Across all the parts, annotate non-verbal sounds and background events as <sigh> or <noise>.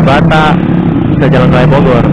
Kalibata bisa jalan raya Bogor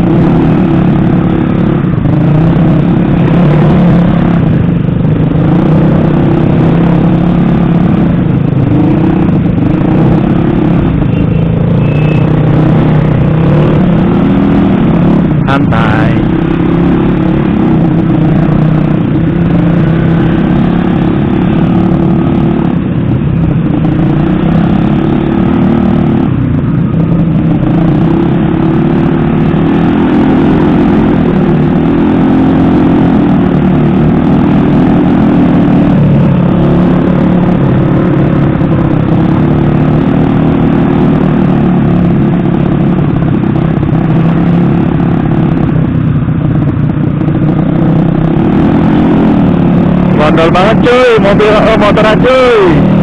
Gondol banget cuy, mobil oh, motoran cuy.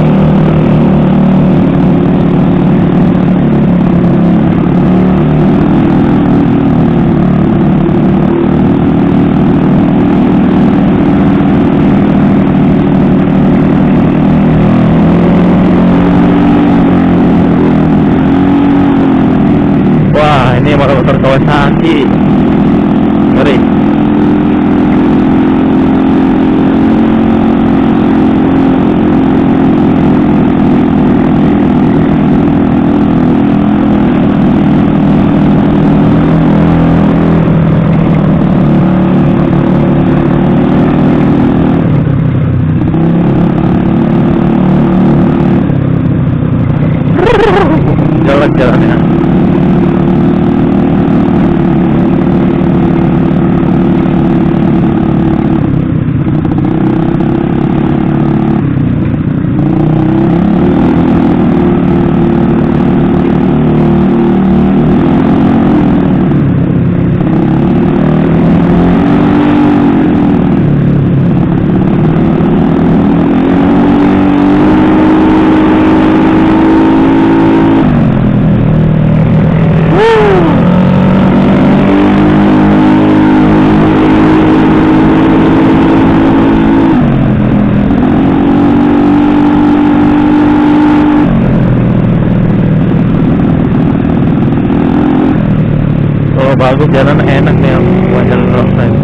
Bagus jalan enak nih yang buat jalan roadside.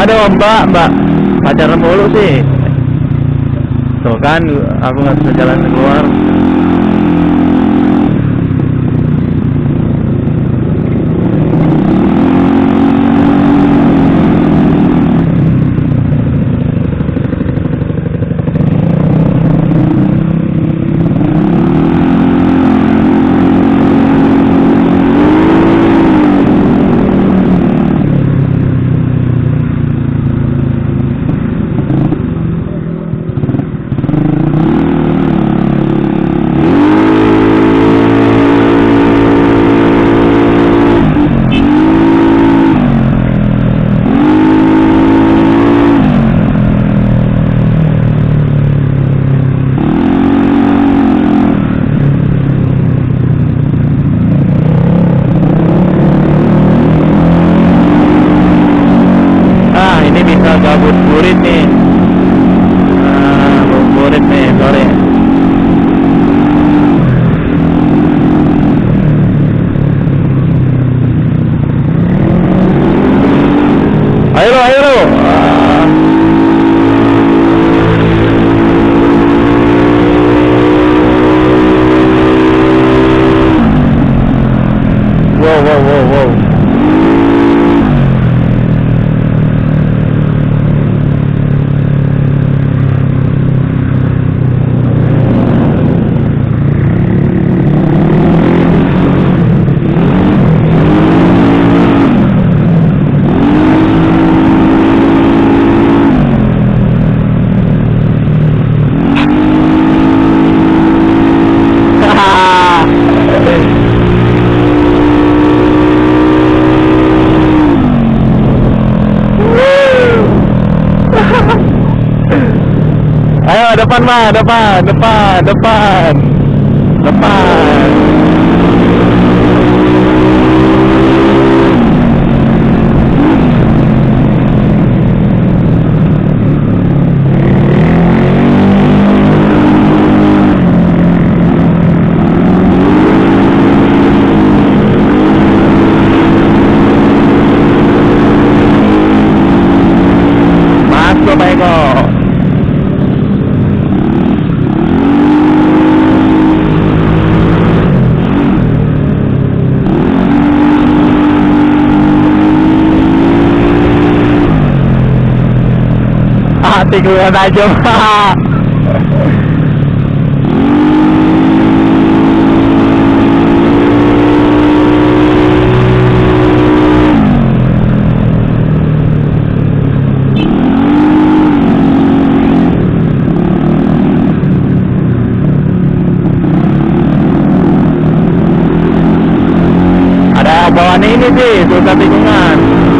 Aduh mbak mbak pacaran mulu sih. Tuh kan aku nggak bisa jalan keluar. Bisa gabut burit nih. Ah burit nih sore. Ayo lo, ayo. Depan mah, depan, depan, depan, depan. Aja pak ada bawaan ini sih susah tikungan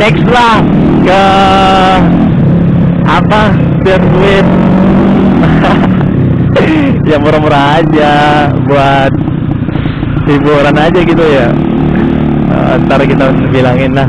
next lah ke apa sirkuit <laughs> ya murah-murah aja buat hiburan aja gitu ya. Eh, ntar kita bilangin lah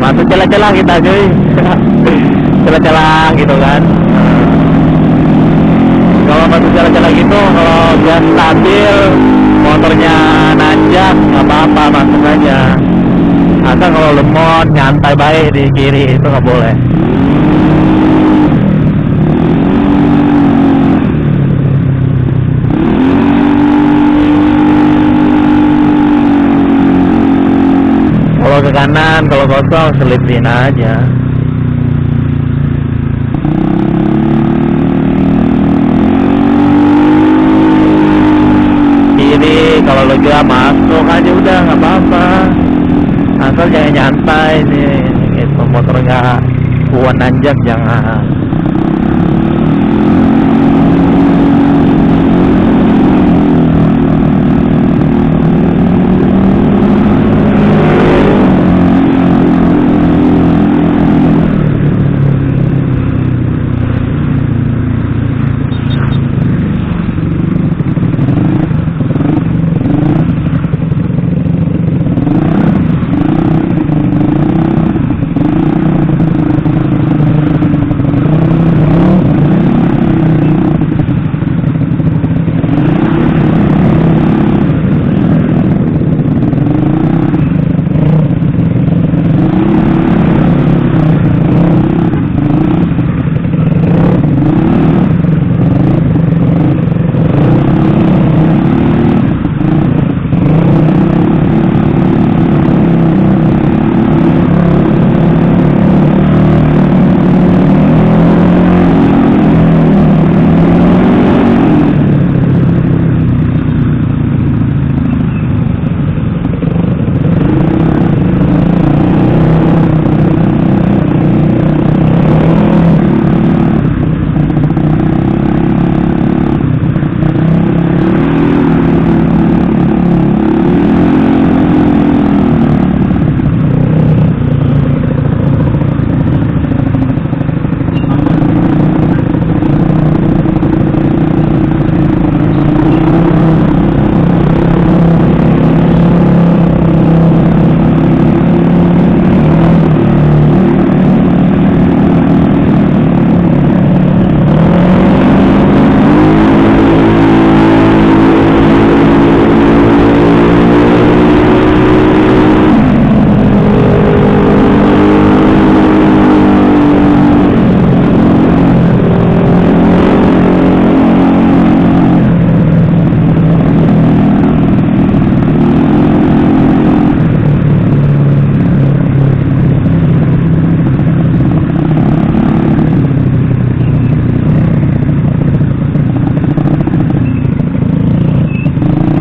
masuk celah-celah kita cuy. <laughs> Celah-celah gitu kan. Kalau masuk celah-celah gitu kalau gas stabil motornya nanjak nggak apa-apa masuk aja. Asal kalau lemot nyantai baik di kiri itu nggak boleh kalau ke kanan kalau kosong selipin aja. Kiri kalau lega masuk aja udah nggak apa-apa. Asal jangan nyantai nih gitu motor nggak kuat nanjak jangan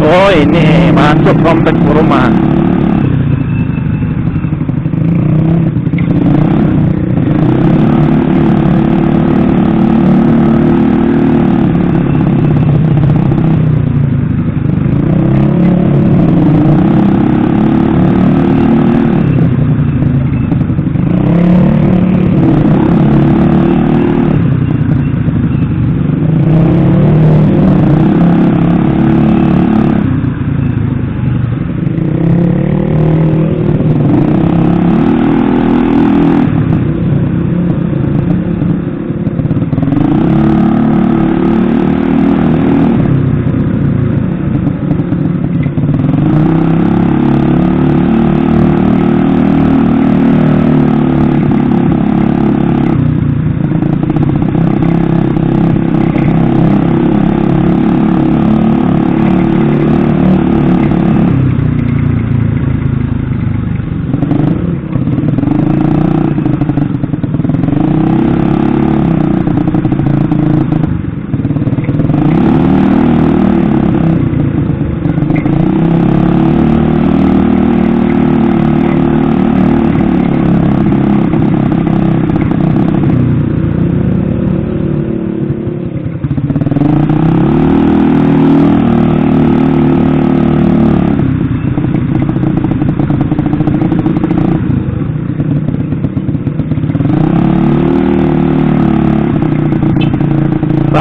Oh ini masuk kompleks perumahan.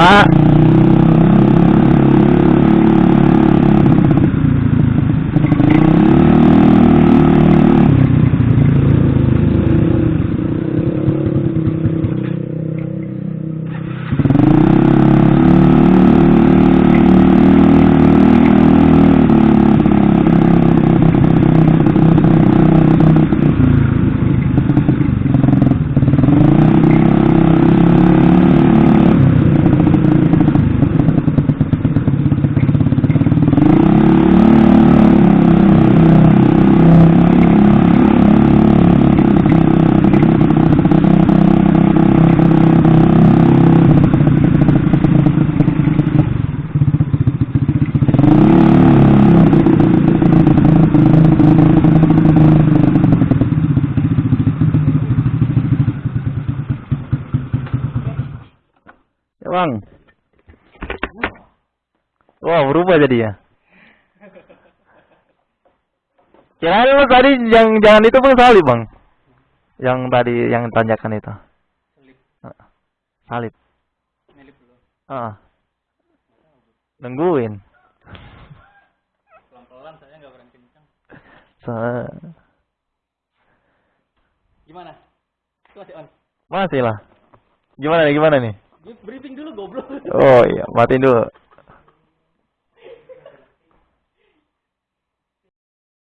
that Wah berubah jadi ya. Kirain lu tadi yang jangan itu bang salib bang. Yang tadi yang tanjakan itu. Ah, Salib. Ah. Nungguin. Pelan-pelan saya nggak berani kencang. Gimana? Itu masih on. Masih lah. Gimana nih gimana nih? Briefing dulu goblok. Oh iya, matiin dulu.